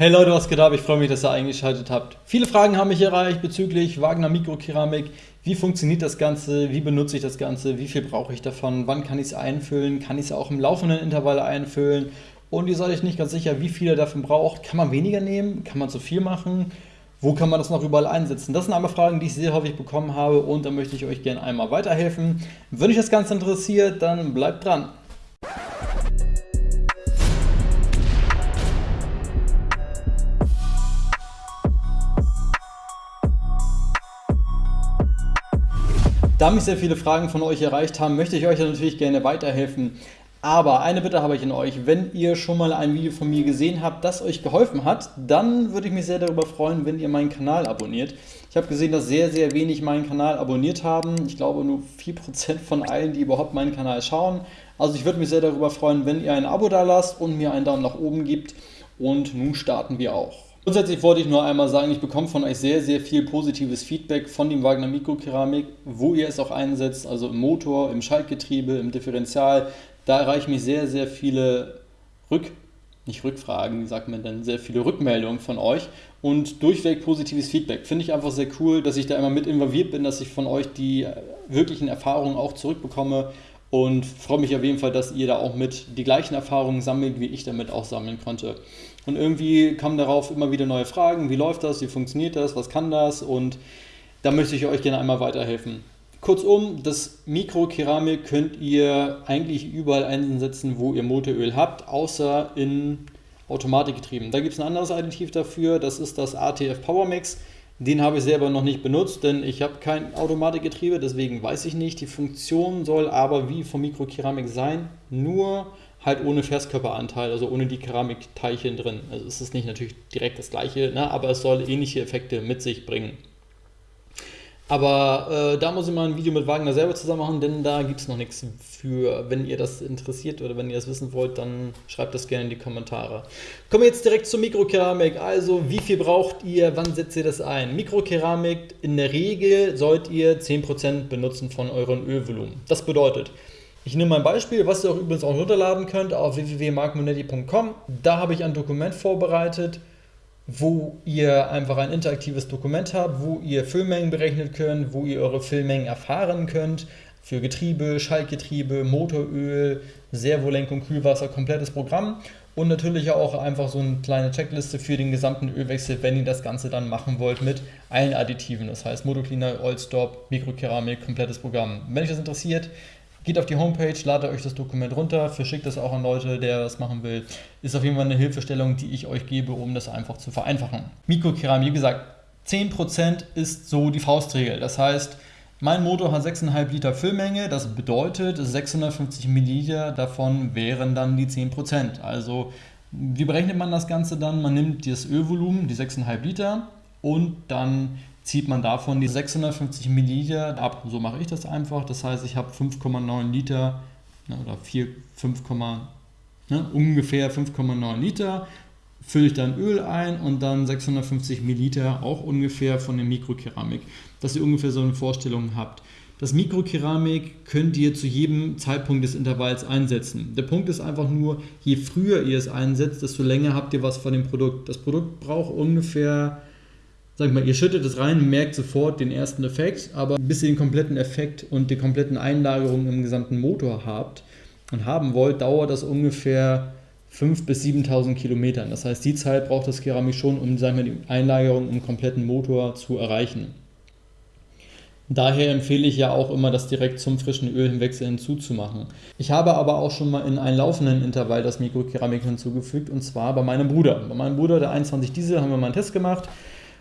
Hey Leute, was geht ab? Ich freue mich, dass ihr eingeschaltet habt. Viele Fragen haben mich erreicht bezüglich Wagner Mikrokeramik. Wie funktioniert das Ganze? Wie benutze ich das Ganze? Wie viel brauche ich davon? Wann kann ich es einfüllen? Kann ich es auch im laufenden Intervall einfüllen? Und ihr seid euch nicht ganz sicher, wie viel ihr davon braucht. Kann man weniger nehmen? Kann man zu viel machen? Wo kann man das noch überall einsetzen? Das sind einmal Fragen, die ich sehr häufig bekommen habe und da möchte ich euch gerne einmal weiterhelfen. Wenn euch das Ganze interessiert, dann bleibt dran. Da mich sehr viele Fragen von euch erreicht haben, möchte ich euch natürlich gerne weiterhelfen. Aber eine Bitte habe ich in euch, wenn ihr schon mal ein Video von mir gesehen habt, das euch geholfen hat, dann würde ich mich sehr darüber freuen, wenn ihr meinen Kanal abonniert. Ich habe gesehen, dass sehr, sehr wenig meinen Kanal abonniert haben. Ich glaube nur 4% von allen, die überhaupt meinen Kanal schauen. Also ich würde mich sehr darüber freuen, wenn ihr ein Abo da lasst und mir einen Daumen nach oben gibt. Und nun starten wir auch. Grundsätzlich wollte ich nur einmal sagen, ich bekomme von euch sehr, sehr viel positives Feedback von dem Wagner Mikrokeramik, wo ihr es auch einsetzt, also im Motor, im Schaltgetriebe, im Differential. Da erreichen mich sehr, sehr viele Rück, nicht Rückfragen, wie sagt man denn, sehr viele Rückmeldungen von euch und durchweg positives Feedback. Finde ich einfach sehr cool, dass ich da immer mit involviert bin, dass ich von euch die wirklichen Erfahrungen auch zurückbekomme und freue mich auf jeden Fall, dass ihr da auch mit die gleichen Erfahrungen sammelt, wie ich damit auch sammeln konnte. Und irgendwie kamen darauf immer wieder neue Fragen, wie läuft das, wie funktioniert das, was kann das und da möchte ich euch gerne einmal weiterhelfen. Kurzum, das Mikrokeramik könnt ihr eigentlich überall einsetzen, wo ihr Motoröl habt, außer in Automatikgetrieben. Da gibt es ein anderes Additiv dafür, das ist das ATF Power Mix. Den habe ich selber noch nicht benutzt, denn ich habe kein Automatikgetriebe, deswegen weiß ich nicht. Die Funktion soll aber wie vom Mikrokeramik sein, nur halt ohne Festkörperanteil, also ohne die Keramikteilchen drin. Also es ist nicht natürlich direkt das gleiche, ne, aber es soll ähnliche Effekte mit sich bringen. Aber äh, da muss ich mal ein Video mit Wagner selber zusammen machen, denn da gibt es noch nichts für. Wenn ihr das interessiert oder wenn ihr das wissen wollt, dann schreibt das gerne in die Kommentare. Kommen wir jetzt direkt zur Mikrokeramik. Also, wie viel braucht ihr? Wann setzt ihr das ein? Mikrokeramik, in der Regel sollt ihr 10% benutzen von eurem Ölvolumen. Das bedeutet, ich nehme ein Beispiel, was ihr auch übrigens auch runterladen könnt auf www.markmonetti.com. Da habe ich ein Dokument vorbereitet wo ihr einfach ein interaktives Dokument habt, wo ihr Füllmengen berechnen könnt, wo ihr eure Füllmengen erfahren könnt, für Getriebe, Schaltgetriebe, Motoröl, Servolenkung, Kühlwasser, komplettes Programm und natürlich auch einfach so eine kleine Checkliste für den gesamten Ölwechsel, wenn ihr das Ganze dann machen wollt mit allen Additiven, das heißt Motocleaner, Oilstop, Mikrokeramik, komplettes Programm. Wenn euch das interessiert, Geht auf die Homepage, ladet euch das Dokument runter, verschickt es auch an Leute, der das machen will. Ist auf jeden Fall eine Hilfestellung, die ich euch gebe, um das einfach zu vereinfachen. Mikrokeramik, wie gesagt, 10% ist so die Faustregel. Das heißt, mein Motor hat 6,5 Liter Füllmenge, das bedeutet 650 Milliliter davon wären dann die 10%. Also wie berechnet man das Ganze dann? Man nimmt das Ölvolumen, die 6,5 Liter und dann zieht man davon die 650 Milliliter ab. So mache ich das einfach. Das heißt, ich habe 5,9 Liter ne, oder 4, 5, ne, ungefähr 5,9 Liter. Fülle ich dann Öl ein und dann 650 Milliliter auch ungefähr von der Mikrokeramik, dass ihr ungefähr so eine Vorstellung habt. Das Mikrokeramik könnt ihr zu jedem Zeitpunkt des Intervalls einsetzen. Der Punkt ist einfach nur, je früher ihr es einsetzt, desto länger habt ihr was von dem Produkt. Das Produkt braucht ungefähr sag mal, ihr schüttet es rein, merkt sofort den ersten Effekt, aber bis ihr den kompletten Effekt und die kompletten Einlagerungen im gesamten Motor habt und haben wollt, dauert das ungefähr 5.000 bis 7.000 Kilometern. Das heißt, die Zeit braucht das Keramik schon, um sagen wir, die Einlagerung im kompletten Motor zu erreichen. Daher empfehle ich ja auch immer, das direkt zum frischen Ölwechsel hinzuzumachen. Ich habe aber auch schon mal in einen laufenden Intervall das Mikrokeramik hinzugefügt und zwar bei meinem Bruder. Bei meinem Bruder, der 21 Diesel, haben wir mal einen Test gemacht.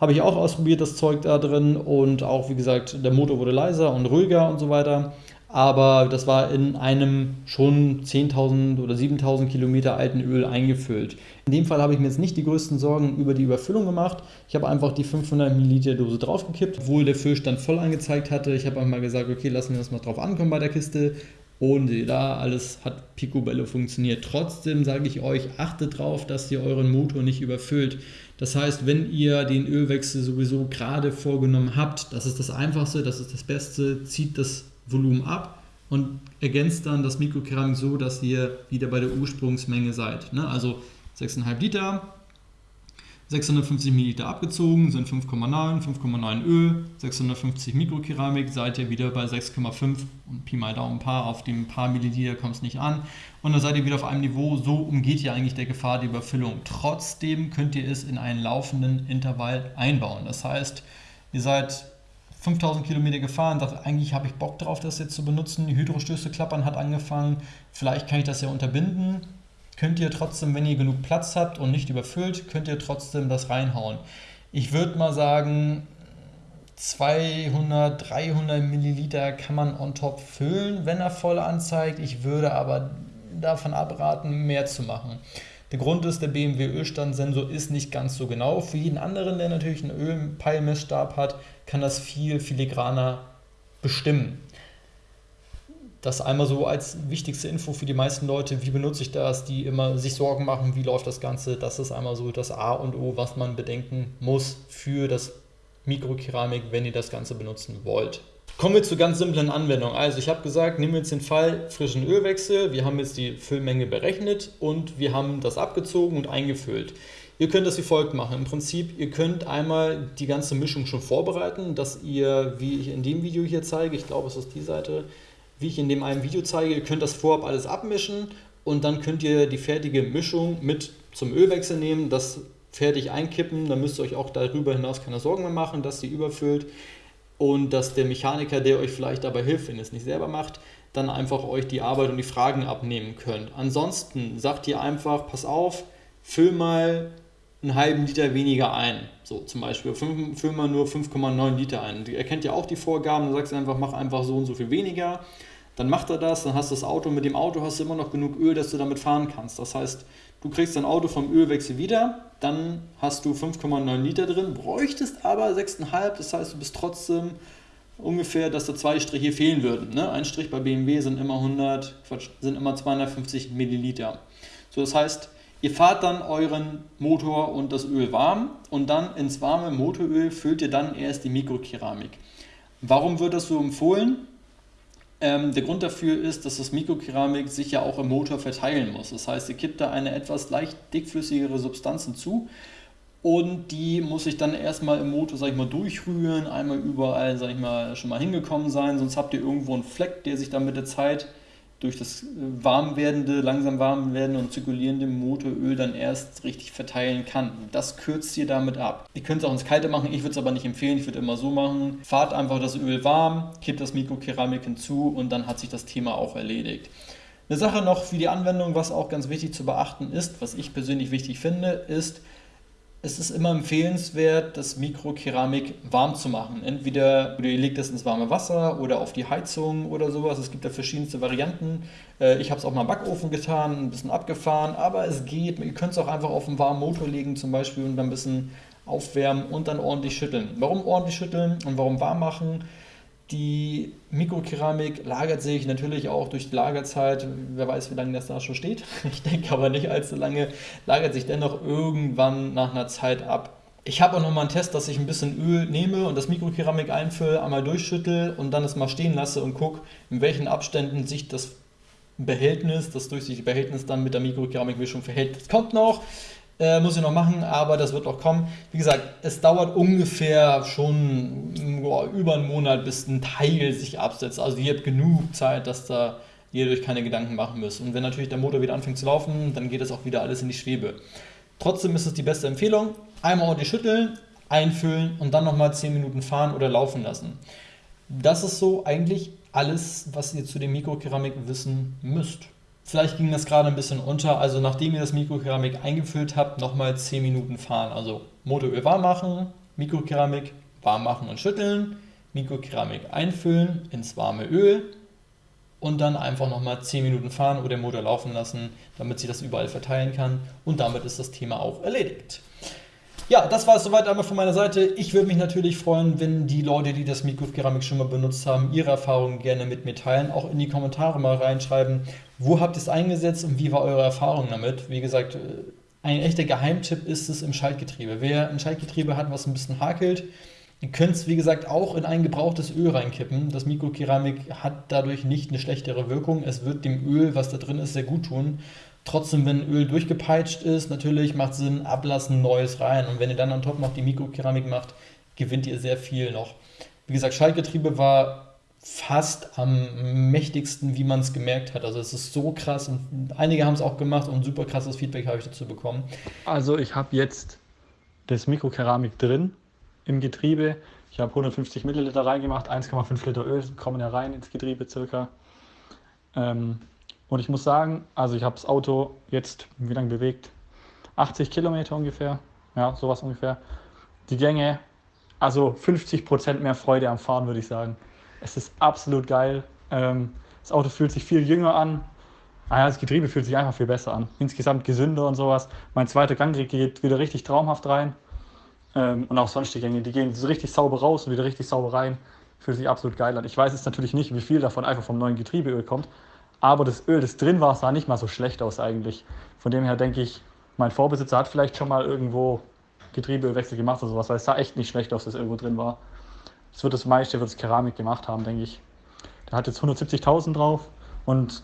Habe ich auch ausprobiert, das Zeug da drin. Und auch, wie gesagt, der Motor wurde leiser und ruhiger und so weiter. Aber das war in einem schon 10.000 oder 7.000 Kilometer alten Öl eingefüllt. In dem Fall habe ich mir jetzt nicht die größten Sorgen über die Überfüllung gemacht. Ich habe einfach die 500 Milliliter Dose draufgekippt, obwohl der Füllstand voll angezeigt hatte. Ich habe einmal gesagt, okay, lassen wir das mal drauf ankommen bei der Kiste. Und da alles hat picobello funktioniert. Trotzdem sage ich euch, achtet darauf, dass ihr euren Motor nicht überfüllt. Das heißt, wenn ihr den Ölwechsel sowieso gerade vorgenommen habt, das ist das Einfachste, das ist das Beste, zieht das Volumen ab und ergänzt dann das Mikrokeramik so, dass ihr wieder bei der Ursprungsmenge seid. Ne? Also 6,5 Liter, 650 Milliliter abgezogen, sind 5,9, 5,9 Öl, 650 Mikrokeramik, seid ihr wieder bei 6,5 und Pi mal Daumen paar, auf dem paar Milliliter kommt es nicht an. Und dann seid ihr wieder auf einem Niveau, so umgeht ihr eigentlich der Gefahr der Überfüllung. Trotzdem könnt ihr es in einen laufenden Intervall einbauen. Das heißt, ihr seid 5000 Kilometer gefahren, dachte, eigentlich habe ich Bock drauf, das jetzt zu benutzen. Die Hydrostöße klappern hat angefangen, vielleicht kann ich das ja unterbinden könnt ihr trotzdem, wenn ihr genug Platz habt und nicht überfüllt, könnt ihr trotzdem das reinhauen. Ich würde mal sagen, 200, 300 Milliliter kann man on top füllen, wenn er voll anzeigt. Ich würde aber davon abraten, mehr zu machen. Der Grund ist, der BMW Ölstandsensor ist nicht ganz so genau. Für jeden anderen, der natürlich einen Ölpeilmessstab hat, kann das viel filigraner bestimmen das einmal so als wichtigste Info für die meisten Leute, wie benutze ich das, die immer sich Sorgen machen, wie läuft das Ganze. Das ist einmal so das A und O, was man bedenken muss für das Mikrokeramik, wenn ihr das Ganze benutzen wollt. Kommen wir zur ganz simplen Anwendung. Also ich habe gesagt, nehmen wir jetzt den Fall frischen Ölwechsel. Wir haben jetzt die Füllmenge berechnet und wir haben das abgezogen und eingefüllt. Ihr könnt das wie folgt machen. Im Prinzip, ihr könnt einmal die ganze Mischung schon vorbereiten, dass ihr, wie ich in dem Video hier zeige, ich glaube es ist die Seite, wie ich in dem einen Video zeige, ihr könnt das vorab alles abmischen und dann könnt ihr die fertige Mischung mit zum Ölwechsel nehmen, das fertig einkippen, dann müsst ihr euch auch darüber hinaus keine Sorgen mehr machen, dass sie überfüllt und dass der Mechaniker, der euch vielleicht dabei hilft, wenn ihr es nicht selber macht, dann einfach euch die Arbeit und die Fragen abnehmen könnt. Ansonsten sagt ihr einfach, pass auf, füll mal einen halben Liter weniger ein. So zum Beispiel, füll mal nur 5,9 Liter ein. Er kennt ja auch die Vorgaben, dann sagst du einfach, mach einfach so und so viel weniger dann macht er das, dann hast du das Auto, mit dem Auto hast du immer noch genug Öl, dass du damit fahren kannst. Das heißt, du kriegst dein Auto vom Ölwechsel wieder, dann hast du 5,9 Liter drin, bräuchtest aber 6,5, das heißt, du bist trotzdem ungefähr, dass da zwei Striche fehlen würden. Ne? Ein Strich bei BMW sind immer 100, Quatsch, sind immer 250 Milliliter. So, das heißt, ihr fahrt dann euren Motor und das Öl warm und dann ins warme Motoröl füllt ihr dann erst die Mikrokeramik. Warum wird das so empfohlen? Ähm, der Grund dafür ist, dass das Mikrokeramik sich ja auch im Motor verteilen muss. Das heißt, ihr kippt da eine etwas leicht dickflüssigere Substanz hinzu und die muss sich dann erstmal im Motor, sag ich mal, durchrühren, einmal überall, sag ich mal, schon mal hingekommen sein, sonst habt ihr irgendwo einen Fleck, der sich dann mit der Zeit durch das äh, warm werdende, langsam warm werdende und zirkulierende Motoröl dann erst richtig verteilen kann. Das kürzt ihr damit ab. Ihr könnt es auch ins Kalte machen, ich würde es aber nicht empfehlen, ich würde immer so machen. Fahrt einfach das Öl warm, kippt das Mikrokeramik hinzu und dann hat sich das Thema auch erledigt. Eine Sache noch für die Anwendung, was auch ganz wichtig zu beachten ist, was ich persönlich wichtig finde, ist, es ist immer empfehlenswert, das Mikrokeramik warm zu machen. Entweder ihr legt es ins warme Wasser oder auf die Heizung oder sowas. Es gibt da verschiedenste Varianten. Äh, ich habe es auch mal im Backofen getan, ein bisschen abgefahren, aber es geht. Ihr könnt es auch einfach auf einen warmen Motor legen zum Beispiel und dann ein bisschen aufwärmen und dann ordentlich schütteln. Warum ordentlich schütteln und warum warm machen? Die Mikrokeramik lagert sich natürlich auch durch die Lagerzeit, wer weiß, wie lange das da schon steht. Ich denke aber nicht allzu lange, lagert sich dennoch irgendwann nach einer Zeit ab. Ich habe auch nochmal einen Test, dass ich ein bisschen Öl nehme und das Mikrokeramik einfülle, einmal durchschüttel und dann es mal stehen lasse und gucke, in welchen Abständen sich das Behältnis, das durchsichtige Behältnis dann mit der Mikrokeramikmischung verhält. Das kommt noch. Äh, muss ich noch machen, aber das wird auch kommen. Wie gesagt, es dauert ungefähr schon boah, über einen Monat, bis ein Teil sich absetzt. Also ihr habt genug Zeit, dass da ihr euch keine Gedanken machen müsst. Und wenn natürlich der Motor wieder anfängt zu laufen, dann geht das auch wieder alles in die Schwebe. Trotzdem ist es die beste Empfehlung. Einmal ordentlich schütteln, einfüllen und dann nochmal 10 Minuten fahren oder laufen lassen. Das ist so eigentlich alles, was ihr zu dem Mikrokeramik wissen müsst. Vielleicht ging das gerade ein bisschen unter. Also nachdem ihr das Mikrokeramik eingefüllt habt, nochmal 10 Minuten fahren. Also Motoröl warm machen, Mikrokeramik warm machen und schütteln, Mikrokeramik einfüllen ins warme Öl und dann einfach nochmal 10 Minuten fahren oder den Motor laufen lassen, damit sich das überall verteilen kann. Und damit ist das Thema auch erledigt. Ja, das war es soweit einmal von meiner Seite. Ich würde mich natürlich freuen, wenn die Leute, die das Mikrokeramik schon mal benutzt haben, ihre Erfahrungen gerne mit mir teilen. Auch in die Kommentare mal reinschreiben, wo habt ihr es eingesetzt und wie war eure Erfahrung damit? Wie gesagt, äh, ein echter Geheimtipp ist es im Schaltgetriebe. Wer ein Schaltgetriebe hat, was ein bisschen hakelt, Ihr könnt es, wie gesagt, auch in ein gebrauchtes Öl reinkippen. Das Mikrokeramik hat dadurch nicht eine schlechtere Wirkung. Es wird dem Öl, was da drin ist, sehr gut tun. Trotzdem, wenn Öl durchgepeitscht ist, natürlich macht Sinn, ablassen, neues rein. Und wenn ihr dann on top noch die Mikrokeramik macht, gewinnt ihr sehr viel noch. Wie gesagt, Schaltgetriebe war fast am mächtigsten, wie man es gemerkt hat. Also es ist so krass und einige haben es auch gemacht und super krasses Feedback habe ich dazu bekommen. Also ich habe jetzt das Mikrokeramik drin im Getriebe. Ich habe 150 Milliliter reingemacht, 1,5 Liter Öl kommen ja rein ins Getriebe circa. Ähm, und ich muss sagen, also ich habe das Auto jetzt, wie lange bewegt? 80 Kilometer ungefähr. Ja, sowas ungefähr. Die Gänge, also 50 Prozent mehr Freude am Fahren, würde ich sagen. Es ist absolut geil. Ähm, das Auto fühlt sich viel jünger an. Ah ja, das Getriebe fühlt sich einfach viel besser an. Insgesamt gesünder und sowas. Mein zweiter Gang geht wieder richtig traumhaft rein. Ähm, und auch sonstige Gänge, die gehen richtig sauber raus und wieder richtig sauber rein. Fühlt sich absolut geil an. Ich weiß jetzt natürlich nicht, wie viel davon einfach vom neuen Getriebeöl kommt. Aber das Öl, das drin war, sah nicht mal so schlecht aus eigentlich. Von dem her denke ich, mein Vorbesitzer hat vielleicht schon mal irgendwo Getriebeölwechsel gemacht oder sowas, weil es sah echt nicht schlecht aus, dass irgendwo drin war. Das wird das meiste, wird es Keramik gemacht haben, denke ich. Der hat jetzt 170.000 drauf und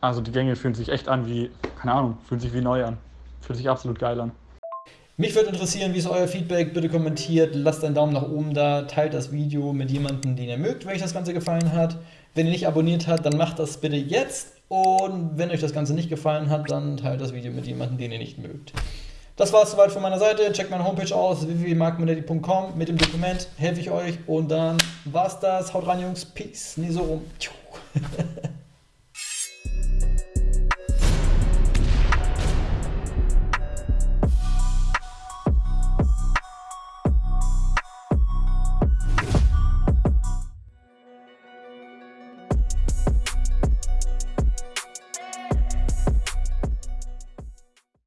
also die Gänge fühlen sich echt an wie, keine Ahnung, fühlen sich wie neu an. Fühlt sich absolut geil an. Mich würde interessieren, wie ist euer Feedback? Bitte kommentiert, lasst einen Daumen nach oben da, teilt das Video mit jemandem, den ihr mögt, wenn euch das Ganze gefallen hat. Wenn ihr nicht abonniert habt, dann macht das bitte jetzt. Und wenn euch das Ganze nicht gefallen hat, dann teilt das Video mit jemandem, den ihr nicht mögt. Das war es soweit von meiner Seite. Checkt meine Homepage aus, www.markmonetti.com. Mit dem Dokument helfe ich euch. Und dann war's das. Haut rein, Jungs. Peace. Nie so rum.